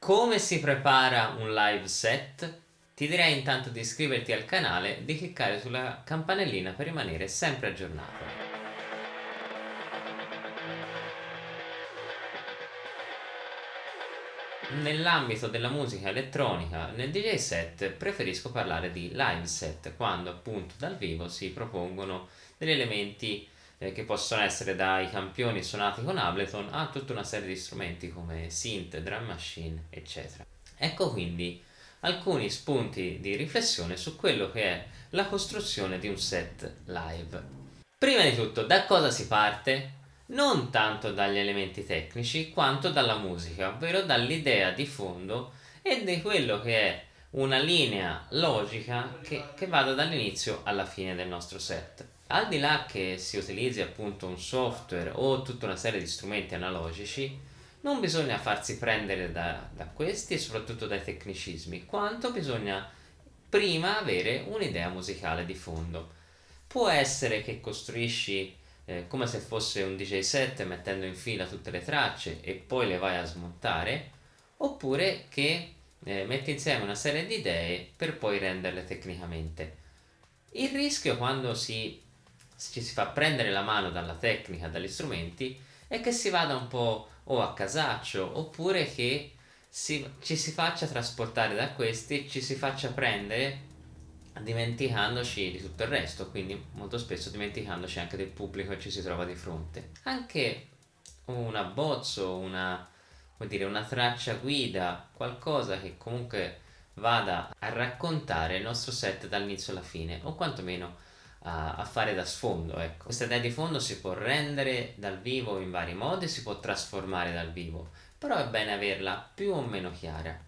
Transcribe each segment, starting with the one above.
Come si prepara un live set? Ti direi intanto di iscriverti al canale e di cliccare sulla campanellina per rimanere sempre aggiornato. Nell'ambito della musica elettronica, nel DJ set preferisco parlare di live set, quando appunto dal vivo si propongono degli elementi eh, che possono essere dai campioni suonati con Ableton a tutta una serie di strumenti come synth, drum machine, eccetera. Ecco quindi alcuni spunti di riflessione su quello che è la costruzione di un set live. Prima di tutto, da cosa si parte? Non tanto dagli elementi tecnici quanto dalla musica, ovvero dall'idea di fondo e di quello che è una linea logica che, che vada dall'inizio alla fine del nostro set. Al di là che si utilizzi appunto un software o tutta una serie di strumenti analogici, non bisogna farsi prendere da, da questi e soprattutto dai tecnicismi, quanto bisogna prima avere un'idea musicale di fondo. Può essere che costruisci eh, come se fosse un DJ set mettendo in fila tutte le tracce e poi le vai a smontare, oppure che eh, metti insieme una serie di idee per poi renderle tecnicamente. Il rischio quando si ci si fa prendere la mano dalla tecnica, dagli strumenti, è che si vada un po' o a casaccio oppure che si, ci si faccia trasportare da questi e ci si faccia prendere dimenticandoci di tutto il resto, quindi molto spesso dimenticandoci anche del pubblico che ci si trova di fronte. Anche un abbozzo, una, dire, una traccia guida, qualcosa che comunque vada a raccontare il nostro set dall'inizio alla fine o quantomeno a, a fare da sfondo. Ecco. Questa idea di fondo si può rendere dal vivo in vari modi, si può trasformare dal vivo, però è bene averla più o meno chiara.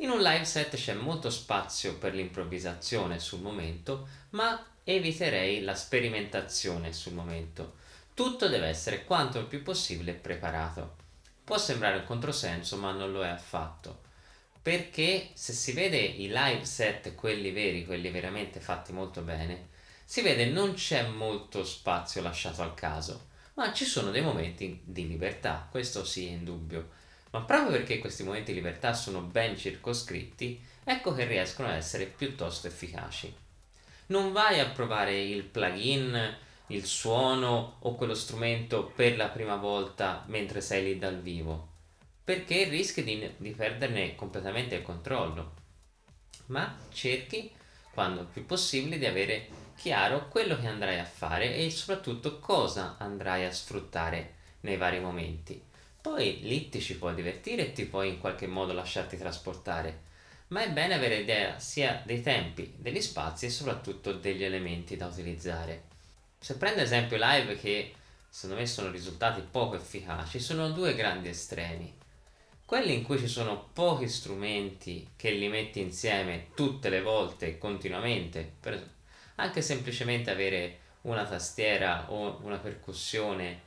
In un live set c'è molto spazio per l'improvvisazione sul momento, ma eviterei la sperimentazione sul momento. Tutto deve essere quanto più possibile preparato. Può sembrare un controsenso, ma non lo è affatto. Perché se si vede i live set, quelli veri, quelli veramente fatti molto bene, si vede non c'è molto spazio lasciato al caso, ma ci sono dei momenti di libertà, questo sì è indubbio. Ma proprio perché questi momenti di libertà sono ben circoscritti, ecco che riescono a essere piuttosto efficaci. Non vai a provare il plugin, il suono o quello strumento per la prima volta mentre sei lì dal vivo, perché rischi di, di perderne completamente il controllo. Ma cerchi, quando più possibile, di avere chiaro quello che andrai a fare e soprattutto cosa andrai a sfruttare nei vari momenti. Poi lì ti ci puoi divertire e ti puoi in qualche modo lasciarti trasportare, ma è bene avere idea sia dei tempi, degli spazi e soprattutto degli elementi da utilizzare. Se prendo esempio live che secondo me sono risultati poco efficaci, sono due grandi estremi. Quelli in cui ci sono pochi strumenti che li metti insieme tutte le volte, continuamente, per anche semplicemente avere una tastiera o una percussione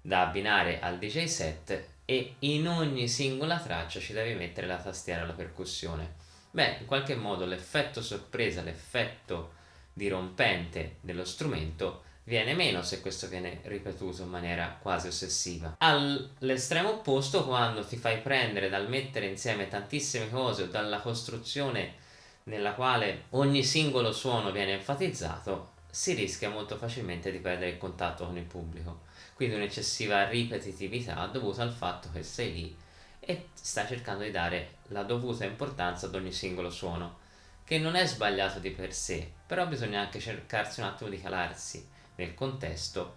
da abbinare al DJ set e in ogni singola traccia ci devi mettere la tastiera o la percussione. Beh, in qualche modo l'effetto sorpresa, l'effetto dirompente dello strumento viene meno se questo viene ripetuto in maniera quasi ossessiva. All'estremo opposto, quando ti fai prendere dal mettere insieme tantissime cose o dalla costruzione nella quale ogni singolo suono viene enfatizzato, si rischia molto facilmente di perdere il contatto con il pubblico. Quindi un'eccessiva ripetitività dovuta al fatto che sei lì e stai cercando di dare la dovuta importanza ad ogni singolo suono, che non è sbagliato di per sé, però bisogna anche cercarsi un attimo di calarsi nel contesto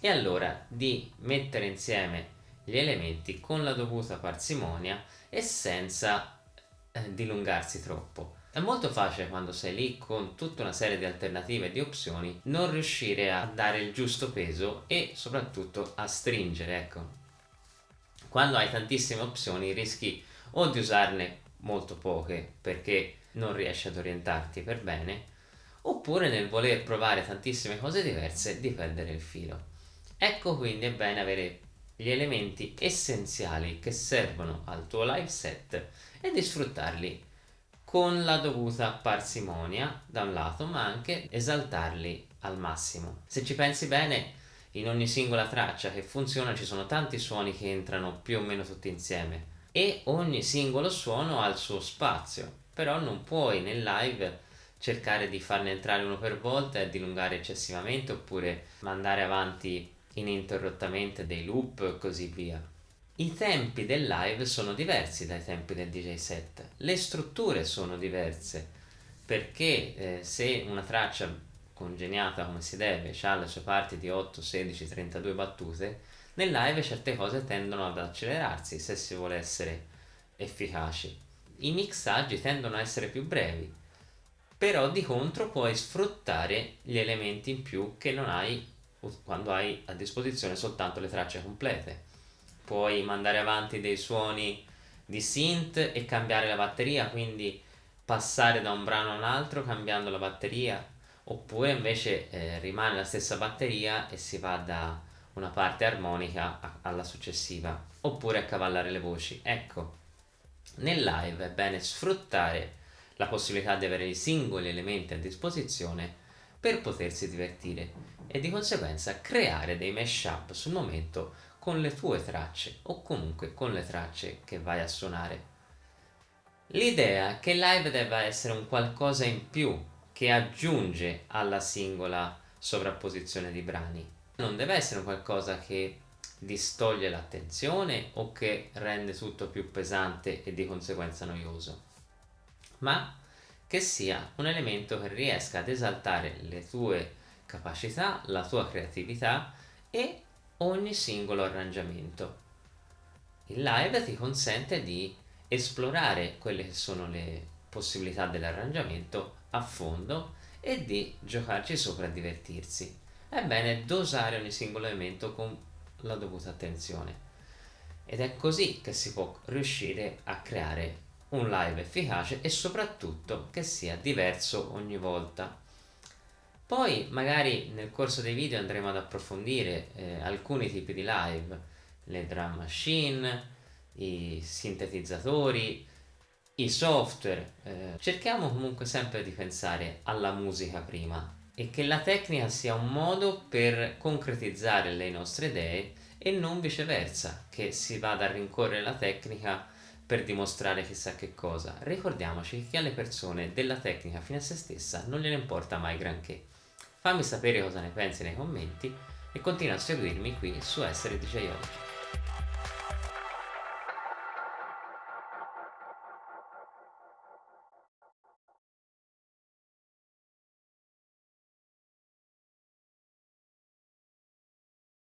e allora di mettere insieme gli elementi con la dovuta parsimonia e senza eh, dilungarsi troppo. È molto facile quando sei lì con tutta una serie di alternative e di opzioni non riuscire a dare il giusto peso e soprattutto a stringere, ecco. Quando hai tantissime opzioni rischi o di usarne molto poche perché non riesci ad orientarti per bene oppure nel voler provare tantissime cose diverse di perdere il filo. Ecco quindi è bene avere gli elementi essenziali che servono al tuo live set e di sfruttarli con la dovuta parsimonia da un lato ma anche esaltarli al massimo. Se ci pensi bene in ogni singola traccia che funziona ci sono tanti suoni che entrano più o meno tutti insieme e ogni singolo suono ha il suo spazio, però non puoi nel live cercare di farne entrare uno per volta e dilungare eccessivamente oppure mandare avanti ininterrottamente dei loop e così via. I tempi del live sono diversi dai tempi del DJ set, le strutture sono diverse perché eh, se una traccia congegnata come si deve ha le sue parti di 8, 16, 32 battute, nel live certe cose tendono ad accelerarsi se si vuole essere efficaci. I mixaggi tendono a essere più brevi, però di contro puoi sfruttare gli elementi in più che non hai quando hai a disposizione soltanto le tracce complete. Puoi mandare avanti dei suoni di synth e cambiare la batteria, quindi passare da un brano a un altro cambiando la batteria, oppure invece eh, rimane la stessa batteria e si va da una parte armonica alla successiva oppure a cavallare le voci. Ecco nel live è bene sfruttare la possibilità di avere i singoli elementi a disposizione per potersi divertire e di conseguenza creare dei mashup sul momento con le tue tracce o comunque con le tracce che vai a suonare. L'idea che live debba essere un qualcosa in più che aggiunge alla singola sovrapposizione di brani non deve essere qualcosa che distoglie l'attenzione o che rende tutto più pesante e di conseguenza noioso, ma che sia un elemento che riesca ad esaltare le tue capacità, la tua creatività e ogni singolo arrangiamento. Il live ti consente di esplorare quelle che sono le possibilità dell'arrangiamento a fondo e di giocarci sopra e divertirsi è bene dosare ogni singolo elemento con la dovuta attenzione. Ed è così che si può riuscire a creare un live efficace e soprattutto che sia diverso ogni volta. Poi magari nel corso dei video andremo ad approfondire eh, alcuni tipi di live, le drum machine, i sintetizzatori, i software. Eh, cerchiamo comunque sempre di pensare alla musica prima e che la tecnica sia un modo per concretizzare le nostre idee e non viceversa, che si vada a rincorrere la tecnica per dimostrare chissà che cosa. Ricordiamoci che alle persone della tecnica fino a se stessa non gliene importa mai granché. Fammi sapere cosa ne pensi nei commenti e continua a seguirmi qui su Essere DJ Oggi.